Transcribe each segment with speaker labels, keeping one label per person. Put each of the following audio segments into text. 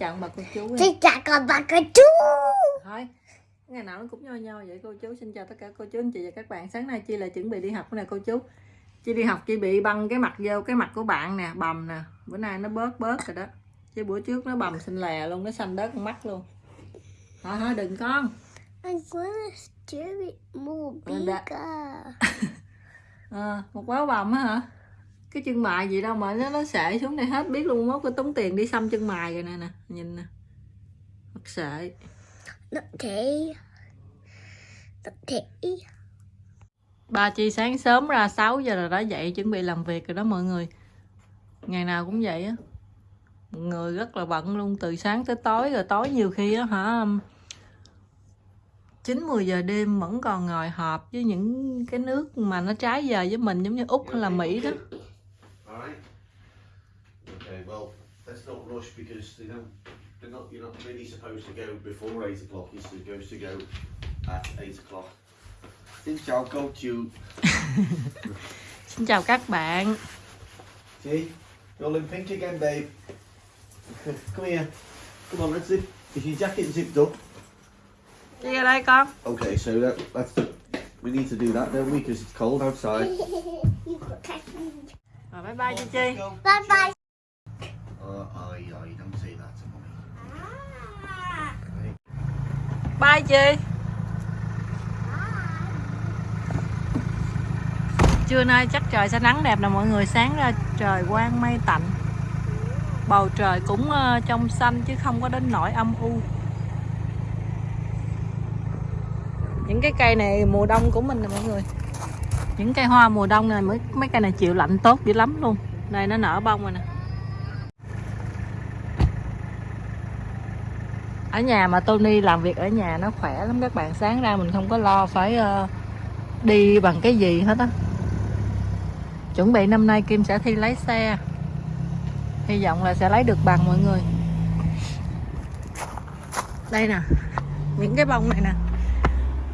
Speaker 1: chào bà cô chú.
Speaker 2: Xin chào con bà cô chú.
Speaker 1: Thôi ngày nào nó cũng nho nho vậy cô chú. Xin chào tất cả cô chú anh chị và các bạn. Sáng nay chi là chuẩn bị đi học nè cô chú. Chi đi học chi bị băng cái mặt vô cái mặt của bạn nè bầm nè. Bữa nay nó bớt bớt rồi đó. Chứ bữa trước nó bầm xanh lè luôn nó xanh đớt con mắt luôn. Thôi thôi đừng con.
Speaker 2: I wanna steer it more bigger
Speaker 1: à, một báo bầm á hả cái chân mày gì đâu mà nó nó sệ xuống đây hết biết luôn mốt có tốn tiền đi xăm chân mày rồi nè nè nhìn nè. Mất sệ
Speaker 2: Okay Okay
Speaker 1: Ba Chi sáng sớm ra 6 giờ rồi đã dậy chuẩn bị làm việc rồi đó mọi người. Ngày nào cũng vậy á. Mọi người rất là bận luôn từ sáng tới tối rồi tối nhiều khi á hả 9 10 giờ đêm vẫn còn ngồi họp với những cái nước mà nó trái giờ với mình giống như Úc hay là Mỹ đó.
Speaker 3: Okay, well, let's not rush because they don't, they're not, you're not really supposed to go before 8 o'clock. You're supposed to go at 8 o'clock. Xin chào cô chú.
Speaker 1: Xin chào các bạn
Speaker 3: See, you're all in pink again, babe. Come here. Come on, let's zip. Is your jacket zipped up?
Speaker 1: Đi ra đây con
Speaker 3: Okay, so that, that's, we need to do that, don't we? Because it's cold outside.
Speaker 2: You got catch me
Speaker 1: Rồi bye bye Chi Chi
Speaker 2: Bye bye
Speaker 3: ơi aye, aye, don't
Speaker 2: là
Speaker 1: Bye Trưa nay chắc trời sẽ nắng đẹp nè mọi người. Sáng ra trời quang mây tạnh. Bầu trời cũng ờ, trong xanh chứ không có đến nỗi âm u. Những cái cây này mùa đông của mình nè mọi người. Những cây hoa mùa đông này mấy, mấy cây này chịu lạnh tốt dữ lắm luôn. Đây nó nở bông rồi nè. Ở nhà mà Tony làm việc ở nhà nó khỏe lắm, các bạn sáng ra mình không có lo phải ờ, đi bằng cái gì hết á. Chuẩn bị năm nay Kim sẽ thi lái xe. Hy vọng là sẽ lấy được bằng mọi người. Đây nè, những cái bông này nè.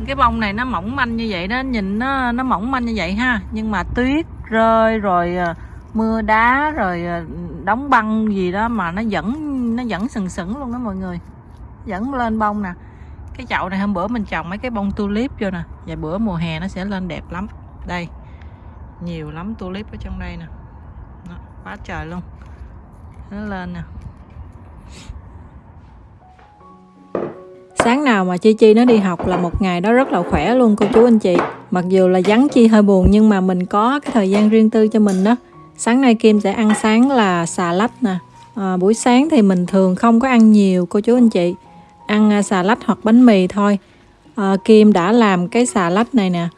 Speaker 1: Cái bông này nó mỏng manh như vậy đó, nhìn nó nó mỏng manh như vậy ha. Nhưng mà tuyết rơi rồi ờ, mưa đá rồi ờ, đóng băng gì đó mà nó vẫn nó vẫn sừng sững luôn đó mọi người vẫn lên bông nè. Cái chậu này hôm bữa mình trồng mấy cái bông tulip vô nè. Và bữa mùa hè nó sẽ lên đẹp lắm. Đây nhiều lắm tulip ở trong đây nè. Đó, quá trời luôn. Nó lên nè. Sáng nào mà Chi Chi nó đi học là một ngày đó rất là khỏe luôn cô chú anh chị. Mặc dù là vắng Chi hơi buồn nhưng mà mình có cái thời gian riêng tư cho mình đó. Sáng nay Kim sẽ ăn sáng là xà lách nè. À, Buổi sáng thì mình thường không có ăn nhiều cô chú anh chị. Ăn à, xà lách hoặc bánh mì thôi. À, Kim đã làm cái xà lách này nè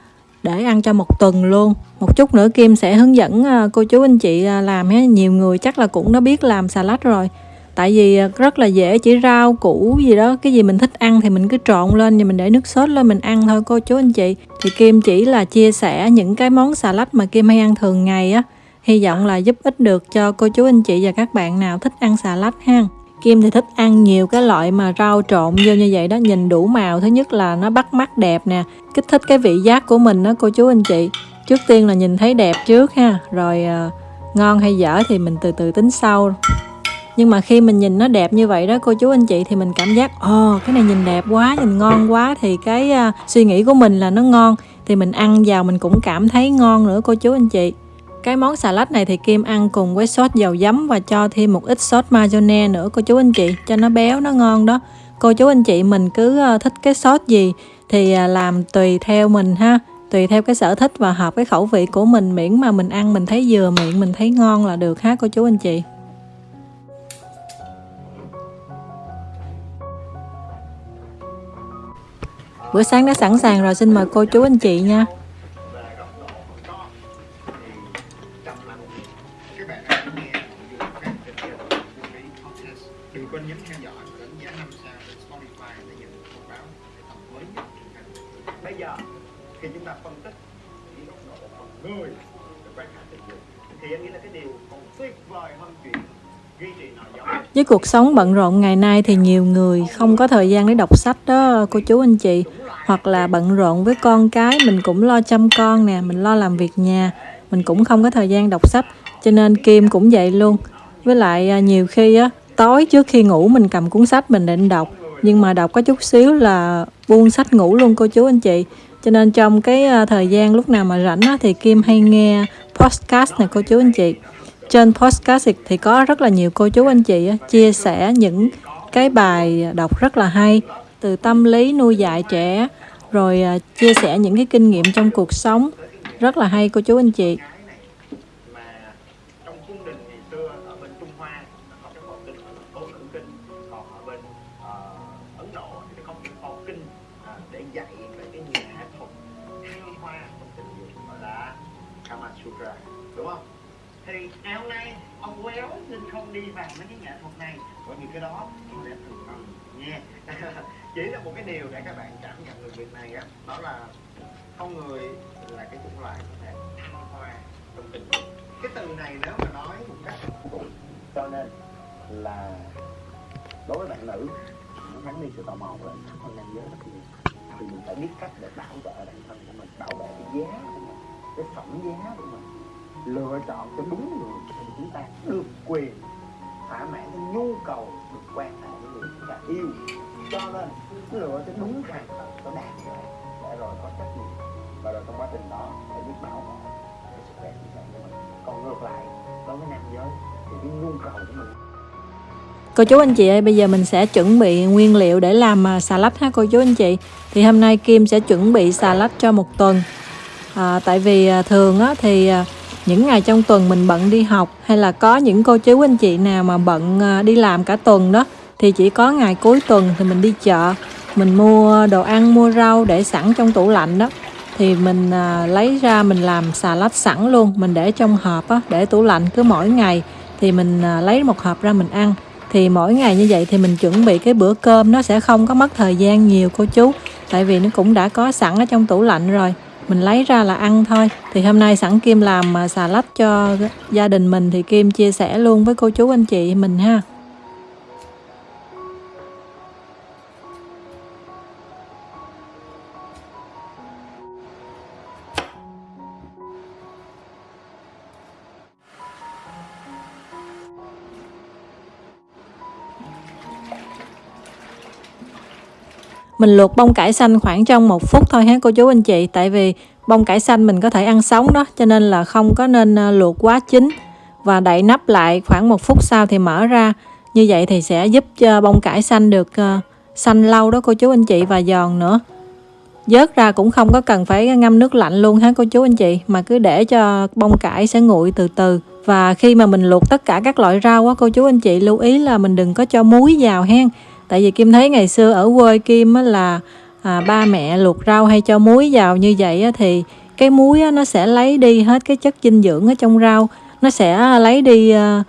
Speaker 1: Để ăn cho một tuần luôn. Một chút nữa Kim sẽ hướng dẫn à, cô chú anh chị à, làm ha Nhiều người chắc là cũng đã biết làm xà lách rồi. Tại vì rất là dễ chỉ rau củ gì đó cái gì mình thích ăn thì mình cứ trộn lên và mình để nước sốt lên mình ăn thôi cô chú anh chị. Thì Kim chỉ là chia sẻ những cái món xà lách mà Kim hay ăn thường ngày á. Hy vọng là giúp ích được cho cô chú anh chị và các bạn nào thích ăn xà lách ha. Kim thì thích ăn nhiều cái loại mà rau trộn vô như vậy đó nhìn đủ màu. Thứ nhất là nó bắt mắt đẹp nè kích thích cái vị giác của mình đó cô chú anh chị. Trước tiên là nhìn thấy đẹp trước ha rồi à, ngon hay dở thì mình từ từ tính sau. Nhưng mà khi mình nhìn nó đẹp như vậy đó cô chú anh chị thì mình cảm giác ồ cái này nhìn đẹp quá nhìn ngon quá. Thì cái uh, suy nghĩ của mình là nó ngon thì mình ăn vào mình cũng cảm thấy ngon nữa cô chú anh chị cái món xà lách này thì Kim ăn cùng với sốt dầu giấm và cho thêm một ít sốt mayonnaise nữa, cô chú anh chị, cho nó béo, nó ngon đó. Cô chú anh chị mình cứ ờ, thích cái sốt gì thì à, làm tùy theo mình ha, tùy theo cái sở thích và hợp cái khẩu vị của mình, miễn mà mình ăn mình thấy vừa miệng, mình thấy ngon là được ha, cô chú anh chị. Bữa sáng đã sẵn sàng rồi, xin mời cô chú anh chị nha. Cuộc sống bận rộn ngày nay thì nhiều người không có thời gian để đọc sách đó cô chú anh chị. Hoặc là bận rộn với con cái mình cũng lo chăm con nè, mình lo làm việc nhà. Mình cũng không có thời gian đọc sách cho nên Kim cũng vậy luôn. Với lại à, nhiều khi á tối trước khi ngủ mình cầm cuốn sách mình định đọc. Nhưng mà đọc có chút xíu là buông sách ngủ luôn cô chú anh chị. Cho nên trong cái à, thời gian lúc nào mà rảnh á, thì Kim hay nghe podcast này cô chú anh chị trên podcast thì có rất là nhiều cô chú anh chị chia sẻ những cái bài đọc rất là hay từ tâm lý nuôi dạy trẻ, rồi à, chia sẻ những cái kinh nghiệm trong cuộc sống. Rất là hay cô chú anh chị.
Speaker 4: Chỉ là một cái điều để các bạn cảm nhận được việc này á, đó là con người là cái chủng loại có thể thăng hoa trong tình cái từ này nếu mà nói một cách cho nên là đối với bạn nữ nó gắn đi sự tò mò lên thân nam giới rất nhiều. Thì mình phải biết cách để bảo vệ bản thân của mình, bảo vệ cái giá của mình, cái phẩm giá của mình. Lựa chọn cho đúng người thì chúng ta được quyền thỏa mãn cái nhu cầu được quan hệ với người chúng ta yêu cho nên lựa cho đúng hàng tận có đạt để rồi có trách nhiệm và rồi trong quá trình đó phải biết bảo vệ cái sức khỏe tinh thần của mình còn ngược lại đối với nam giới thì cái nhu cầu của mình
Speaker 1: Cô chú anh chị ơi, bây giờ mình sẽ chuẩn bị nguyên liệu để làm à, xà lách ha cô chú anh chị. Thì hôm nay Kim sẽ chuẩn bị xà lách cho một tuần. À, tại vì à, thường á, thì à, những ngày trong tuần mình bận đi học hay là có những cô chú anh chị nào mà bận đi làm cả tuần đó thì chỉ có ngày cuối tuần thì mình đi chợ. Mình mua đồ ăn mua rau để sẵn trong tủ lạnh đó. Thì mình à, lấy ra mình làm xà lách sẵn luôn. Mình để trong hộp á, để tủ lạnh cứ mỗi ngày. Thì mình à, lấy một hộp ra mình ăn. Thì mỗi ngày như vậy thì mình chuẩn bị cái bữa cơm nó sẽ không có mất thời gian nhiều cô chú. Tại vì nó cũng đã có sẵn ở trong tủ lạnh rồi. Mình lấy ra là ăn thôi. Thì hôm nay sẵn Kim làm xà lách cho gia đình mình thì Kim chia sẻ luôn với cô chú anh chị mình ha. Mình luộc bông cải xanh khoảng trong một phút thôi ha cô chú anh chị? Tại vì bông cải xanh mình có thể ăn sống đó, cho nên là không có nên ờ, luộc quá chín. Và đậy nắp lại khoảng một phút sau thì mở ra. Như vậy thì sẽ giúp cho bông cải xanh được ờ, xanh lâu đó cô chú anh chị, và giòn nữa. Vớt ra cũng không có cần phải ngâm nước lạnh luôn ha cô chú anh chị? Mà cứ để cho bông cải sẽ nguội từ từ. Và khi mà mình luộc tất cả các loại rau á cô chú anh chị, lưu ý là mình đừng có cho muối vào hen tại vì kim thấy ngày xưa ở quê kim á là à, ba mẹ luộc rau hay cho muối vào như vậy á, thì cái muối á, nó sẽ lấy đi hết cái chất dinh dưỡng ở trong rau. Nó sẽ lấy đi à,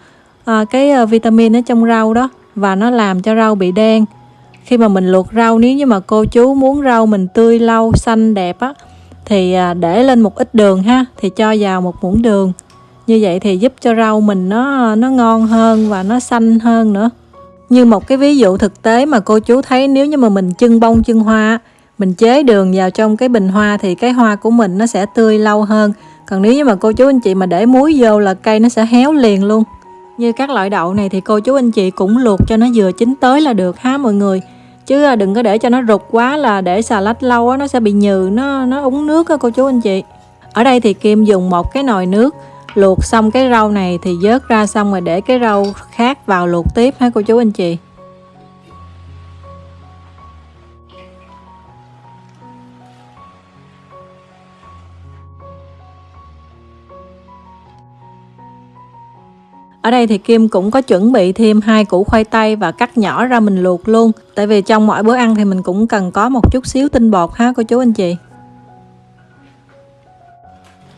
Speaker 1: à, cái à, vitamin ở trong rau đó và nó làm cho rau bị đen. Khi mà mình luộc rau nếu như mà cô chú muốn rau mình tươi lâu xanh đẹp á thì à, để lên một ít đường ha thì cho vào một muỗng đường. Như vậy thì giúp cho rau mình nó nó ngon hơn và nó xanh hơn nữa như một cái ví dụ thực tế mà cô chú thấy nếu như mà mình chưng bông, chưng hoa mình chế đường vào trong cái bình hoa thì cái hoa của mình nó sẽ tươi lâu hơn. Còn nếu như mà cô chú anh chị mà để muối vô là cây nó sẽ héo liền luôn. Như các loại đậu này thì cô chú anh chị cũng luộc cho nó vừa chín tới là được ha mọi người? Chứ à, đừng có để cho nó rụt quá là để xà lách lâu á, nó sẽ bị nhừ, nó nó úng nước á cô chú anh chị. Ở đây thì kim dùng một cái nồi nước luộc xong cái rau này thì vớt ra xong rồi để cái rau khác vào luộc tiếp ha cô chú anh chị Ở đây thì Kim cũng có chuẩn bị thêm hai củ khoai tây và cắt nhỏ ra mình luộc luôn. Tại vì trong mỗi bữa ăn thì mình cũng cần có một chút xíu tinh bột ha cô chú anh chị.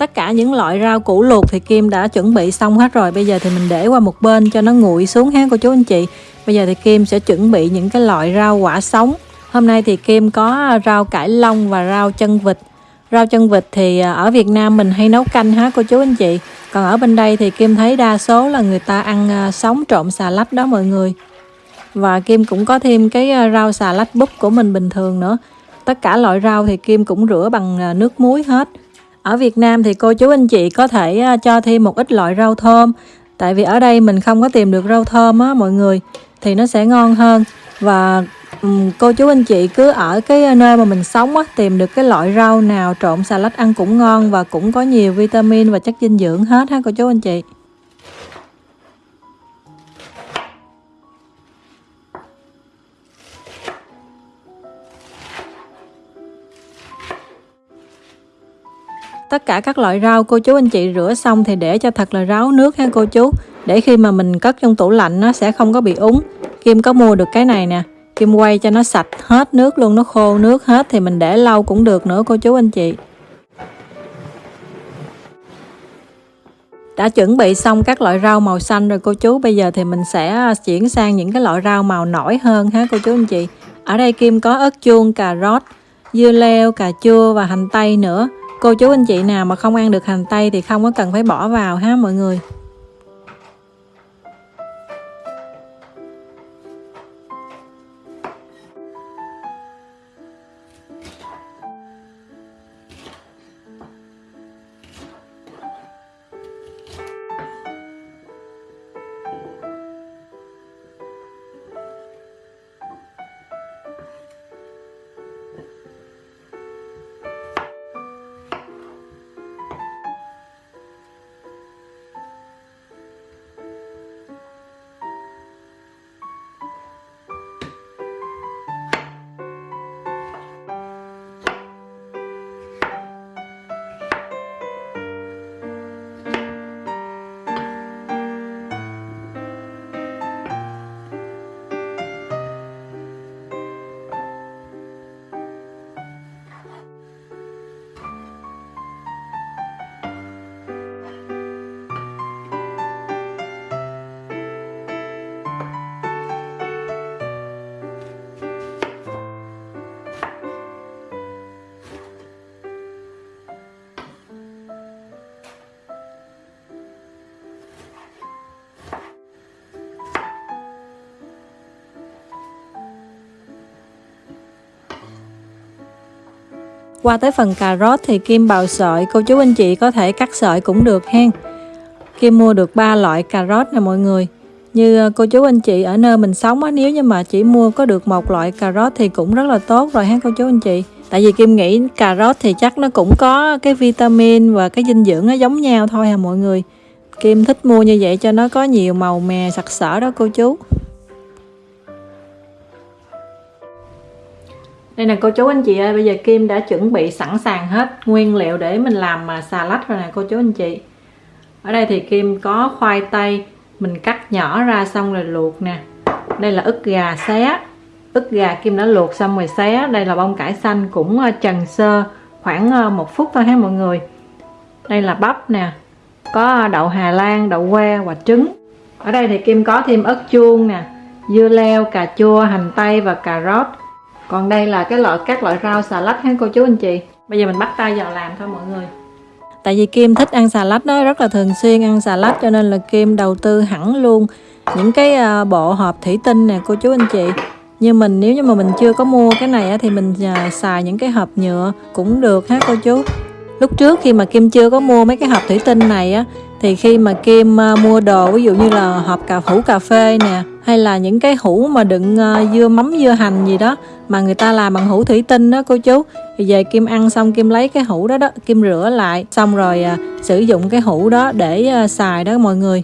Speaker 1: Tất cả những loại rau củ luộc thì Kim đã chuẩn bị xong hết rồi. Bây giờ thì mình để qua một bên cho nó nguội xuống ha, cô chú anh chị. Bây giờ thì Kim sẽ chuẩn bị những cái loại rau quả sống. Hôm nay thì Kim có rau cải long và rau chân vịt. Rau chân vịt thì à, ở Việt Nam mình hay nấu canh ha cô chú anh chị. Còn ở bên đây thì Kim thấy đa số là người ta ăn à, sống trộn xà lách đó mọi người. Và Kim cũng có thêm cái à, rau xà lách búp của mình bình thường nữa. Tất cả loại rau thì Kim cũng rửa bằng nước muối hết. Ở Việt Nam thì cô chú anh chị có thể à, cho thêm một ít loại rau thơm. Tại vì ở đây mình không có tìm được rau thơm á mọi người thì nó sẽ ngon hơn. Và um, cô chú anh chị cứ ở cái à, nơi mà mình sống á tìm được cái loại rau nào trộn xà lách ăn cũng ngon và cũng có nhiều vitamin và chất dinh dưỡng hết ha cô chú anh chị. Tất cả các loại rau cô chú anh chị rửa xong thì để cho thật là ráo nước ha cô chú. Để khi mà mình cất trong tủ lạnh nó sẽ không có bị úng. Kim có mua được cái này nè. Kim quay cho nó sạch hết nước luôn, nó khô nước hết thì mình để lâu cũng được nữa cô chú anh chị. Đã chuẩn bị xong các loại rau màu xanh rồi cô chú, bây giờ thì mình sẽ à, chuyển sang những cái loại rau màu nổi hơn ha cô chú anh chị. Ở đây Kim có ớt chuông, cà rốt, dưa leo, cà chua và hành tây nữa cô chú anh chị nào mà không ăn được hành tây thì không có cần phải bỏ vào ha mọi người. Qua tới phần cà rốt thì Kim bào sợi, cô chú anh chị có thể cắt sợi cũng được hen. Kim mua được 3 loại cà rốt nè mọi người. Như ờ, cô chú anh chị ở nơi mình sống á, nếu như mà chỉ mua có được một loại cà rốt thì cũng rất là tốt rồi ha cô chú anh chị. Tại vì Kim nghĩ cà rốt thì chắc nó cũng có cái vitamin và cái dinh dưỡng nó giống nhau thôi à mọi người. Kim thích mua như vậy cho nó có nhiều màu mè sặc sỡ đó cô chú. Đây nè cô chú anh chị ơi, bây giờ Kim đã chuẩn bị sẵn sàng hết nguyên liệu để mình làm mà xà lách rồi nè cô chú anh chị. Ở đây thì Kim có khoai tây, mình cắt nhỏ ra xong rồi luộc nè. Đây là ức gà xé, ức gà Kim đã luộc xong rồi xé. Đây là bông cải xanh cũng à, trần sơ khoảng à, một phút thôi ha mọi người. Đây là bắp nè, có đậu Hà Lan, đậu que và trứng. Ở đây thì Kim có thêm ớt chuông nè, dưa leo, cà chua, hành tây và cà rốt còn đây là cái loại các loại rau xà lách ha cô chú anh chị? Bây giờ mình bắt tay vào làm thôi mọi người. Tại vì Kim thích ăn xà lách đó rất là thường xuyên ăn xà lách cho nên là Kim đầu tư hẳn luôn những cái à, bộ hộp thủy tinh nè cô chú anh chị. Nhưng mình nếu như mà mình chưa có mua cái này thì mình à, xài những cái hộp nhựa cũng được ha cô chú? Lúc trước khi mà Kim chưa có mua mấy cái hộp thủy tinh này á thì khi mà Kim à, mua đồ ví dụ như là hộp cà hũ cà phê nè hay là những cái hũ mà đựng uh, dưa mắm dưa hành gì đó mà người ta làm bằng hũ thủy tinh đó cô chú. Thì về Kim ăn xong Kim lấy cái hũ đó đó Kim rửa lại xong rồi uh, sử dụng cái hũ đó để uh, xài đó mọi người.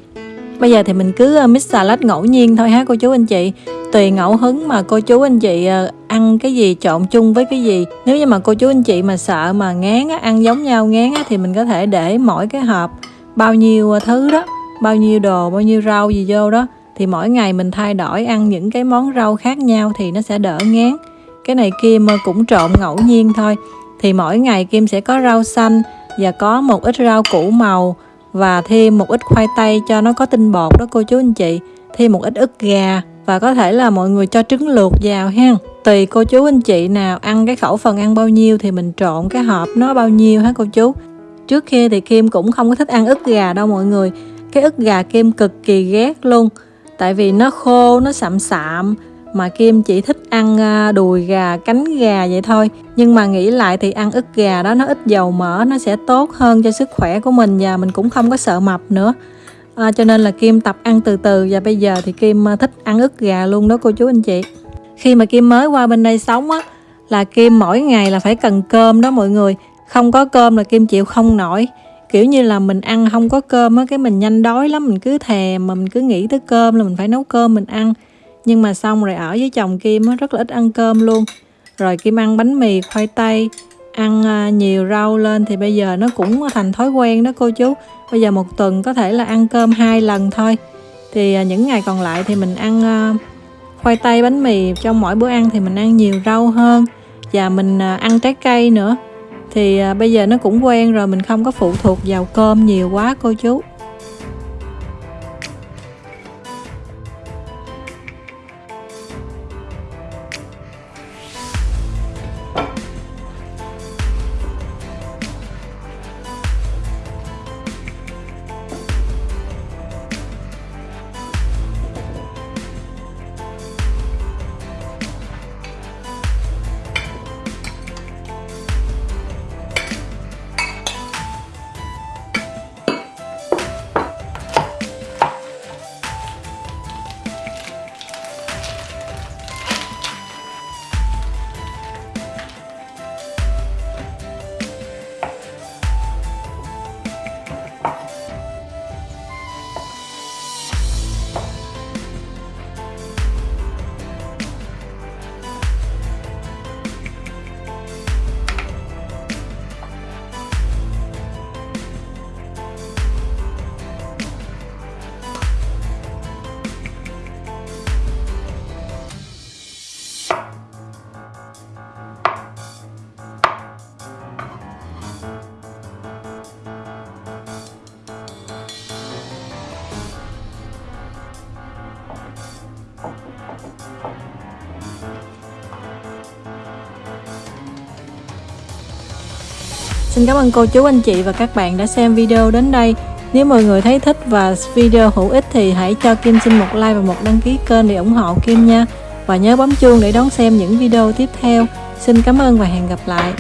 Speaker 1: Bây giờ thì mình cứ uh, mix salad ngẫu nhiên thôi ha cô chú anh chị? Tùy ngẫu hứng mà cô chú anh chị uh, ăn cái gì trộn chung với cái gì. Nếu như mà cô chú anh chị mà sợ mà ngán á, ăn giống nhau ngán á, thì mình có thể để mỗi cái hộp bao nhiêu thứ đó Bao nhiêu đồ, bao nhiêu rau gì vô đó thì mỗi ngày mình thay đổi, ăn những cái món rau khác nhau thì nó sẽ đỡ ngán. Cái này Kim cũng trộn ngẫu nhiên thôi. Thì mỗi ngày Kim sẽ có rau xanh và có một ít rau củ màu và thêm một ít khoai tây cho nó có tinh bột đó cô chú anh chị. Thêm một ít ức gà và có thể là mọi người cho trứng luộc vào ha. Tùy cô chú anh chị nào ăn cái khẩu phần ăn bao nhiêu thì mình trộn cái hộp nó bao nhiêu hả cô chú? Trước kia thì Kim cũng không có thích ăn ức gà đâu mọi người. Cái ức gà Kim cực kỳ ghét luôn tại vì nó khô nó sạm sạm mà Kim chỉ thích ăn à, đùi gà cánh gà vậy thôi. Nhưng mà nghĩ lại thì ăn ức gà đó nó ít dầu mỡ nó sẽ tốt hơn cho sức khỏe của mình và mình cũng không có sợ mập nữa. À, cho nên là Kim tập ăn từ từ và bây giờ thì Kim à, thích ăn ức gà luôn đó cô chú anh chị. Khi mà Kim mới qua bên đây sống á là Kim mỗi ngày là phải cần cơm đó mọi người. Không có cơm là Kim chịu không nổi kiểu như là mình ăn không có cơm á, cái mình nhanh đói lắm, mình cứ thèm mà mình cứ nghĩ tới cơm là mình phải nấu cơm mình ăn. Nhưng mà xong rồi ở với chồng Kim á, rất là ít ăn cơm luôn. Rồi Kim ăn bánh mì, khoai tây, ăn à, nhiều rau lên thì bây giờ nó cũng thành thói quen đó cô chú. Bây giờ một tuần có thể là ăn cơm hai lần thôi. Thì à, những ngày còn lại thì mình ăn à, khoai tây, bánh mì. Trong mỗi bữa ăn thì mình ăn nhiều rau hơn. Và mình ăn trái cây nữa thì à, bây giờ nó cũng quen rồi, mình không có phụ thuộc vào cơm nhiều quá, cô chú. Xin cảm ơn cô chú, anh chị và các bạn đã xem video đến đây. Nếu mọi người thấy thích và video hữu ích thì hãy cho Kim xin một like và một đăng ký kênh để ủng hộ Kim nha. Và nhớ bấm chuông để đón xem những video tiếp theo. Xin cảm ơn và hẹn gặp lại.